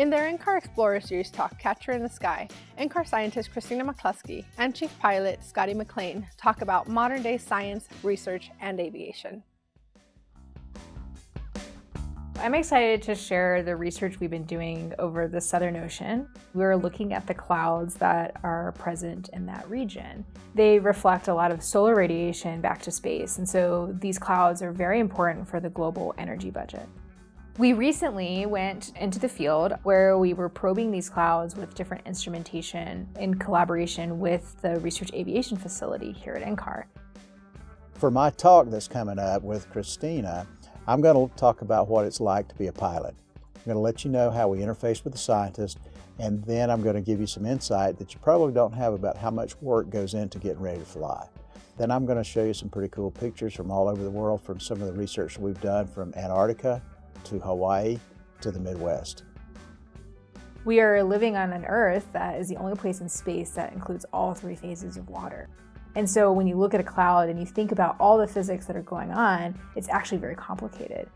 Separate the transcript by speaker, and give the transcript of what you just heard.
Speaker 1: In their NCAR Explorer Series talk, Catcher in the Sky, NCAR scientist Christina McCluskey and Chief Pilot Scotty McLean talk about modern-day science, research, and aviation.
Speaker 2: I'm excited to share the research we've been doing over the Southern Ocean. We're looking at the clouds that are present in that region. They reflect a lot of solar radiation back to space, and so these clouds are very important for the global energy budget. We recently went into the field where we were probing these clouds with different instrumentation in collaboration with the Research Aviation Facility here at NCAR.
Speaker 3: For my talk that's coming up with Christina, I'm going to talk about what it's like to be a pilot. I'm going to let you know how we interface with the scientist, and then I'm going to give you some insight that you probably don't have about how much work goes into getting ready to fly. Then I'm going to show you some pretty cool pictures from all over the world from some of the research we've done from Antarctica to Hawaii to the Midwest.
Speaker 2: We are living on an Earth that is the only place in space that includes all three phases of water. And so when you look at a cloud and you think about all the physics that are going on, it's actually very complicated.